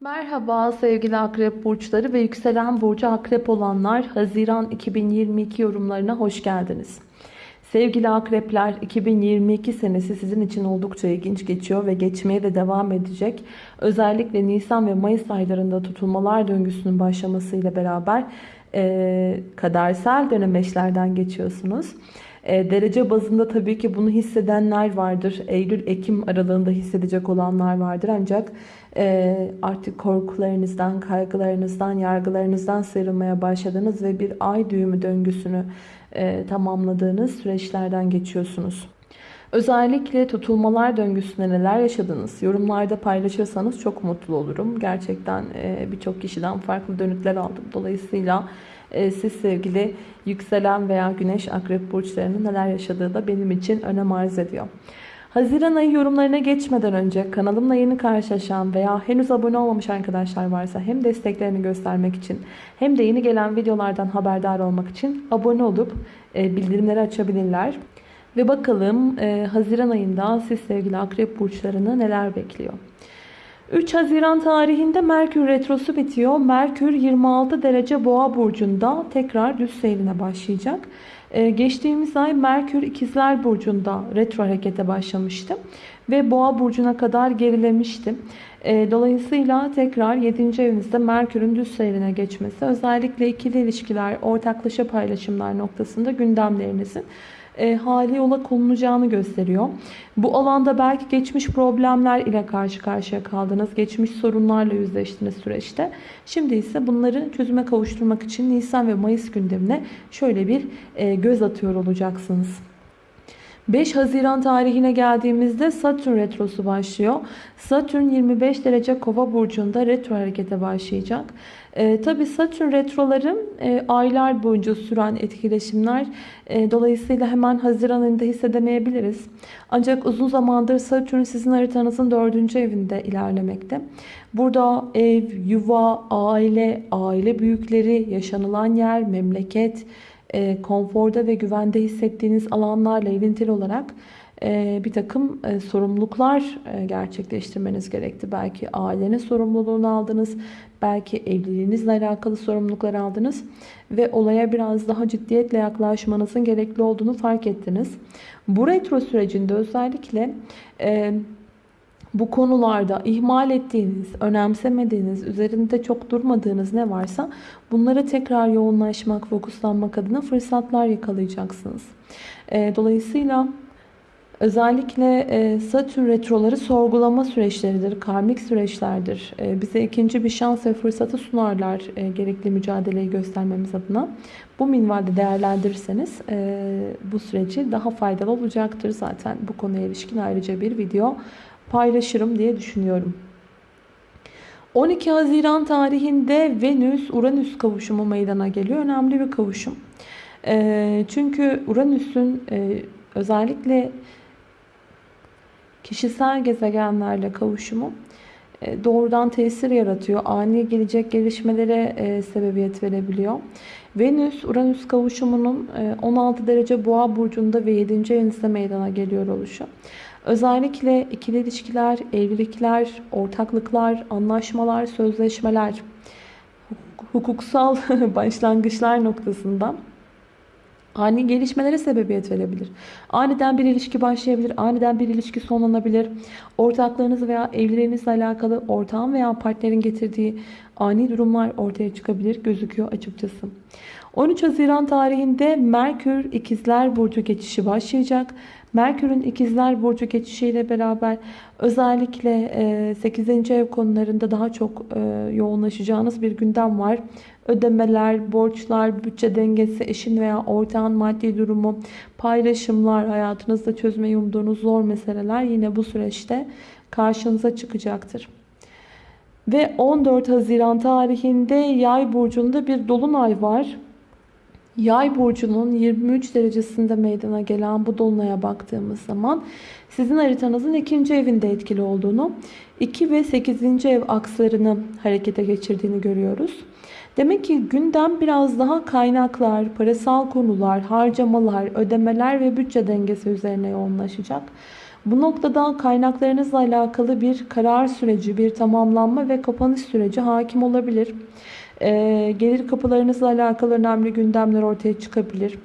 Merhaba sevgili akrep burçları ve yükselen burcu akrep olanlar Haziran 2022 yorumlarına hoş geldiniz. Sevgili akrepler 2022 senesi sizin için oldukça ilginç geçiyor ve geçmeye de devam edecek. Özellikle Nisan ve Mayıs aylarında tutulmalar döngüsünün başlamasıyla beraber e, kadersel dönemeçlerden geçiyorsunuz. E, derece bazında tabii ki bunu hissedenler vardır. Eylül-Ekim aralığında hissedecek olanlar vardır. Ancak e, artık korkularınızdan, kaygılarınızdan, yargılarınızdan sıyrılmaya başladınız ve bir ay düğümü döngüsünü e, tamamladığınız süreçlerden geçiyorsunuz. Özellikle tutulmalar döngüsünde neler yaşadınız? Yorumlarda paylaşırsanız çok mutlu olurum. Gerçekten birçok kişiden farklı dönütler aldım. Dolayısıyla siz sevgili yükselen veya güneş akrep burçlarının neler yaşadığı da benim için önem arz ediyor. Haziran ayı yorumlarına geçmeden önce kanalımla yeni karşılaşan veya henüz abone olmamış arkadaşlar varsa hem desteklerini göstermek için hem de yeni gelen videolardan haberdar olmak için abone olup e, bildirimleri açabilirler. Ve bakalım e, Haziran ayında siz sevgili akrep burçlarını neler bekliyor. 3 Haziran tarihinde Merkür Retrosu bitiyor. Merkür 26 derece boğa burcunda tekrar düz seyrine başlayacak. Ee, geçtiğimiz ay Merkür ikizler burcunda retro harekete başlamıştı. Ve boğa burcuna kadar gerilemişti. Ee, dolayısıyla tekrar 7. evinizde Merkür'ün düz seyrine geçmesi özellikle ikili ilişkiler, ortaklaşa paylaşımlar noktasında gündemlerinizin e, hali yola konulacağını gösteriyor. Bu alanda belki geçmiş problemler ile karşı karşıya kaldınız. Geçmiş sorunlarla yüzleştiniz süreçte. Şimdi ise bunları çözüme kavuşturmak için Nisan ve Mayıs gündemine şöyle bir e, göz atıyor olacaksınız. 5 Haziran tarihine geldiğimizde Satürn retrosu başlıyor. Satürn 25 derece kova burcunda retro harekete başlayacak. E, Tabi Satürn retroları e, aylar boyunca süren etkileşimler. E, dolayısıyla hemen Haziran ayında hissedemeyebiliriz. Ancak uzun zamandır Satürn sizin haritanızın 4. evinde ilerlemekte. Burada ev, yuva, aile, aile büyükleri, yaşanılan yer, memleket, e, konforda ve güvende hissettiğiniz alanlarla ilintili olarak e, bir takım e, sorumluluklar gerçekleştirmeniz gerekti. Belki ailenin sorumluluğunu aldınız, belki evliliğinizle alakalı sorumluluklar aldınız ve olaya biraz daha ciddiyetle yaklaşmanızın gerekli olduğunu fark ettiniz. Bu retro sürecinde özellikle bu konularda ihmal ettiğiniz, önemsemediğiniz, üzerinde çok durmadığınız ne varsa bunlara tekrar yoğunlaşmak, fokuslanmak adına fırsatlar yakalayacaksınız. E, dolayısıyla özellikle e, Satürn retroları sorgulama süreçleridir, karmik süreçlerdir. E, bize ikinci bir şans ve fırsatı sunarlar gerekli mücadeleyi göstermemiz adına. Bu minvalde değerlendirirseniz bu süreci daha faydalı olacaktır. Zaten bu konuya ilişkin ayrıca bir video paylaşırım diye düşünüyorum. 12 Haziran tarihinde Venüs-Uranüs kavuşumu meydana geliyor. Önemli bir kavuşum. E, çünkü Uranüs'ün e, özellikle kişisel gezegenlerle kavuşumu e, doğrudan tesir yaratıyor. Ani gelecek gelişmelere e, sebebiyet verebiliyor. Venüs-Uranüs kavuşumunun e, 16 derece boğa burcunda ve 7. evinizde meydana geliyor oluşu. Özellikle ikili ilişkiler, evlilikler, ortaklıklar, anlaşmalar, sözleşmeler, hukuksal başlangıçlar noktasında ani gelişmelere sebebiyet verebilir. Aniden bir ilişki başlayabilir, aniden bir ilişki sonlanabilir. Ortaklarınız veya evliliğinizle alakalı ortağın veya partnerin getirdiği ani durumlar ortaya çıkabilir gözüküyor açıkçası. 13 Haziran tarihinde Merkür İkizler Burcu geçişi başlayacak. Merkür'ün ikizler burcu geçişiyle beraber özellikle 8. E, ev konularında daha çok e, yoğunlaşacağınız bir gündem var. Ödemeler, borçlar, bütçe dengesi, eşin veya ortağın maddi durumu, paylaşımlar, hayatınızda çözmeyi umduğunuz zor meseleler yine bu süreçte karşınıza çıkacaktır. Ve 14 Haziran tarihinde Yay burcunda bir dolunay var. Yay burcunun 23 derecesinde meydana gelen bu dolunaya baktığımız zaman sizin haritanızın ikinci evinde etkili olduğunu, 2 ve 8. ev akslarını harekete geçirdiğini görüyoruz. Demek ki gündem biraz daha kaynaklar, parasal konular, harcamalar, ödemeler ve bütçe dengesi üzerine yoğunlaşacak. Bu noktada kaynaklarınızla alakalı bir karar süreci, bir tamamlanma ve kapanış süreci hakim olabilir. Ee, gelir kapılarınızla alakalı önemli gündemler ortaya çıkabilir.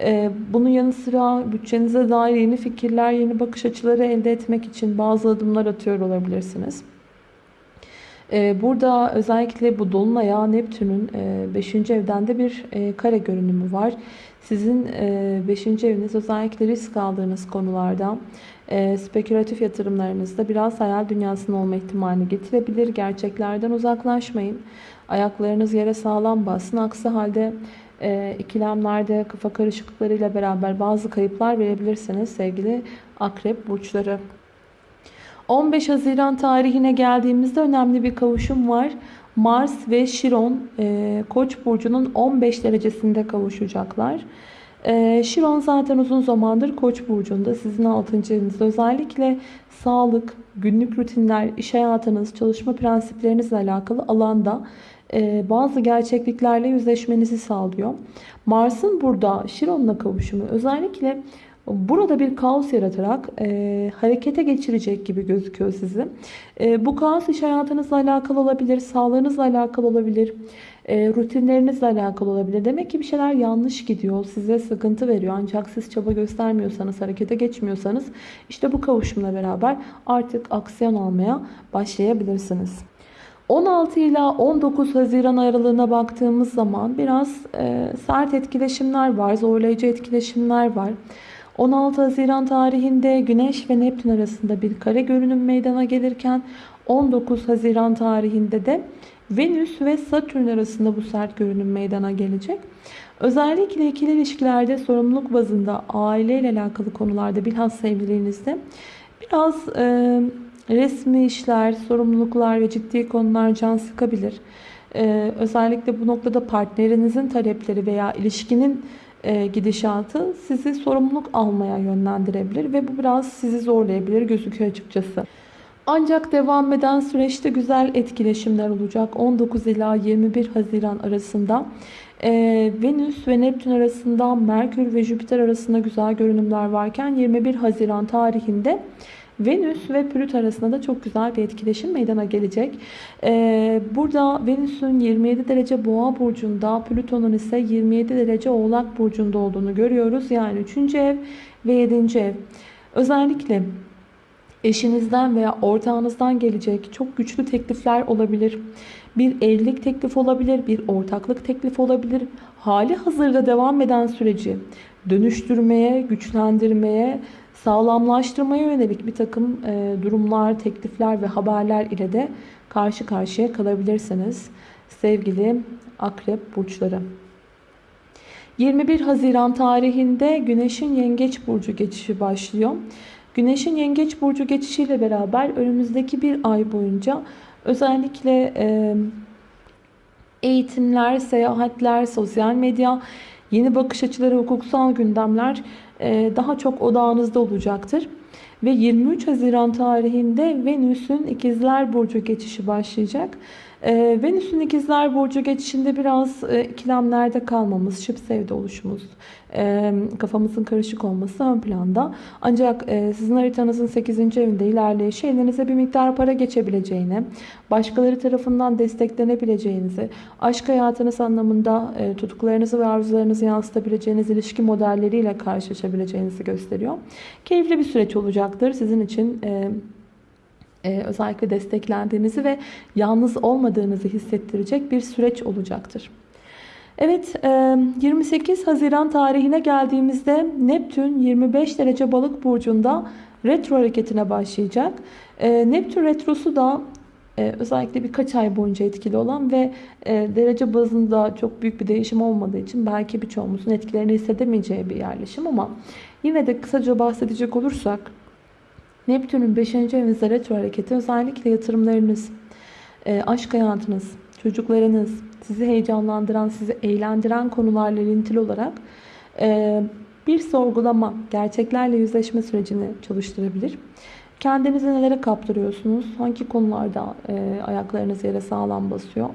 Ee, bunun yanı sıra bütçenize dair yeni fikirler, yeni bakış açıları elde etmek için bazı adımlar atıyor olabilirsiniz. Ee, burada özellikle bu Dolunay'a Neptün'ün 5. evden de bir e, kare görünümü var. Sizin 5. eviniz özellikle risk aldığınız konularda, e, spekülatif yatırımlarınızda biraz hayal dünyasının olma ihtimalini getirebilir. Gerçeklerden uzaklaşmayın. Ayaklarınız yere sağlam bassın. Aksi halde e, ikilemlerde kafa karışıklıklarıyla beraber bazı kayıplar verebilirsiniz sevgili akrep burçları. 15 Haziran tarihine geldiğimizde önemli bir kavuşum var. Mars ve Şiron e, Koç burcunun 15 derecesinde kavuşacaklar. E, Şiron zaten uzun zamandır Koç burcunda sizin 6. evinizde özellikle sağlık, günlük rutinler, iş hayatınız, çalışma prensiplerinizle alakalı alanda e, bazı gerçekliklerle yüzleşmenizi sağlıyor. Mars'ın burada Şiron'la kavuşumu özellikle burada bir kaos yaratarak e, harekete geçirecek gibi gözüküyor sizi. E, bu kaos iş hayatınızla alakalı olabilir, sağlığınızla alakalı olabilir, e, rutinlerinizle alakalı olabilir. Demek ki bir şeyler yanlış gidiyor, size sıkıntı veriyor. Ancak siz çaba göstermiyorsanız, harekete geçmiyorsanız işte bu kavuşumla beraber artık aksiyon almaya başlayabilirsiniz. 16 ila 19 Haziran aralığına baktığımız zaman biraz e, sert etkileşimler var, zorlayıcı etkileşimler var. 16 Haziran tarihinde Güneş ve Neptün arasında bir kare görünüm meydana gelirken 19 Haziran tarihinde de Venüs ve Satürn arasında bu sert görünüm meydana gelecek. Özellikle ikili ilişkilerde sorumluluk bazında aileyle alakalı konularda bilhassa evliliğinizde biraz e, resmi işler, sorumluluklar ve ciddi konular can sıkabilir. E, özellikle bu noktada partnerinizin talepleri veya ilişkinin gidişatı sizi sorumluluk almaya yönlendirebilir ve bu biraz sizi zorlayabilir gözüküyor açıkçası. Ancak devam eden süreçte güzel etkileşimler olacak. 19 ila 21 Haziran arasında e, Venüs ve Neptün arasında Merkür ve Jüpiter arasında güzel görünümler varken 21 Haziran tarihinde Venüs ve Plüt arasında da çok güzel bir etkileşim meydana gelecek. Ee, burada Venüs'ün 27 derece boğa burcunda, Plüton'un ise 27 derece oğlak burcunda olduğunu görüyoruz. Yani 3. ev ve 7. ev. Özellikle eşinizden veya ortağınızdan gelecek çok güçlü teklifler olabilir. Bir evlilik teklif olabilir, bir ortaklık teklif olabilir. Hali hazırda devam eden süreci dönüştürmeye, güçlendirmeye, sağlamlaştırmaya yönelik bir takım e, durumlar, teklifler ve haberler ile de karşı karşıya kalabilirsiniz. Sevgili akrep burçları. 21 Haziran tarihinde Güneş'in Yengeç Burcu geçişi başlıyor. Güneş'in Yengeç Burcu geçişiyle beraber önümüzdeki bir ay boyunca özellikle e, eğitimler, seyahatler, sosyal medya, yeni bakış açıları, hukuksal gündemler daha çok odağınızda olacaktır. Ve 23 Haziran tarihinde Venüs'ün İkizler Burcu geçişi başlayacak. Ee, Venüs'ün ikizler burcu geçişinde biraz e, ikilemlerde kalmamız, şıp sevde oluşumuz, e, kafamızın karışık olması ön planda. Ancak e, sizin haritanızın 8. evinde ilerleyişi elinize bir miktar para geçebileceğini, başkaları tarafından desteklenebileceğinizi, aşk hayatınız anlamında e, tutuklarınızı ve arzularınızı yansıtabileceğiniz ilişki modelleriyle karşılaşabileceğinizi gösteriyor. Keyifli bir süreç olacaktır sizin için. E, e, özellikle desteklendiğinizi ve yalnız olmadığınızı hissettirecek bir süreç olacaktır. Evet 28 e, Haziran tarihine geldiğimizde Neptün 25 derece balık burcunda retro hareketine başlayacak. E, Neptün retrosu da özellikle birkaç ay boyunca etkili olan ve derece bazında çok büyük bir değişim olmadığı için belki birçoğumuzun etkilerini hissedemeyeceği bir yerleşim ama yine de kısaca bahsedecek olursak Neptün'ün 5. evinizde retro hareketi özellikle yatırımlarınız, e, aşk hayatınız, çocuklarınız, sizi heyecanlandıran, sizi eğlendiren konularla ilintili olarak e, bir sorgulama, gerçeklerle yüzleşme sürecini çalıştırabilir. Kendinizi nelere kaptırıyorsunuz? Hangi konularda e, ayaklarınız yere sağlam basıyor?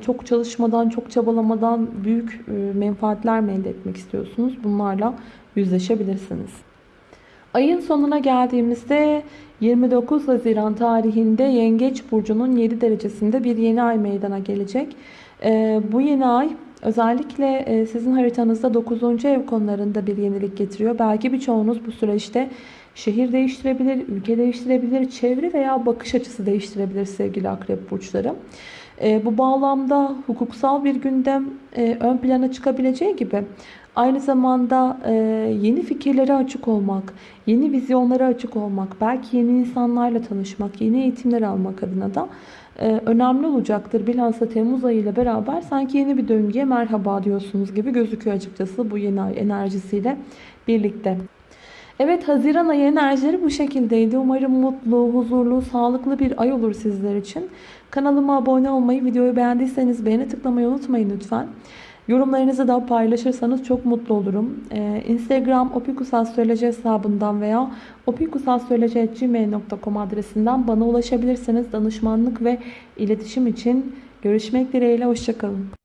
çok çalışmadan, çok çabalamadan büyük menfaatler mi elde etmek istiyorsunuz? Bunlarla yüzleşebilirsiniz. Ayın sonuna geldiğimizde 29 Haziran tarihinde Yengeç Burcu'nun 7 derecesinde bir yeni ay meydana gelecek. Ee, bu yeni ay özellikle e, sizin haritanızda 9. ev konularında bir yenilik getiriyor. Belki birçoğunuz bu süreçte şehir değiştirebilir, ülke değiştirebilir, çevre veya bakış açısı değiştirebilir sevgili akrep burçları. Ee, bu bağlamda hukuksal bir gündem e, ön plana çıkabileceği gibi Aynı zamanda e, yeni fikirlere açık olmak, yeni vizyonlara açık olmak, belki yeni insanlarla tanışmak, yeni eğitimler almak adına da e, önemli olacaktır. Bilhassa Temmuz ayı ile beraber sanki yeni bir döngüye merhaba diyorsunuz gibi gözüküyor açıkçası bu yeni ay enerjisiyle birlikte. Evet Haziran ayı enerjileri bu şekildeydi. Umarım mutlu, huzurlu, sağlıklı bir ay olur sizler için. Kanalıma abone olmayı, videoyu beğendiyseniz beğeni tıklamayı unutmayın lütfen. Yorumlarınızı da paylaşırsanız çok mutlu olurum. Ee, Instagram opikusastroloji hesabından veya opikusastroloji.gmail.com adresinden bana ulaşabilirsiniz. Danışmanlık ve iletişim için görüşmek dileğiyle. Hoşçakalın.